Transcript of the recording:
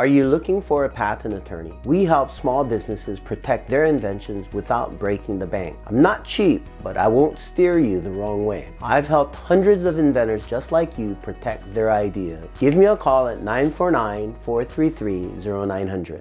Are you looking for a patent attorney? We help small businesses protect their inventions without breaking the bank. I'm not cheap, but I won't steer you the wrong way. I've helped hundreds of inventors just like you protect their ideas. Give me a call at 949-433-0900.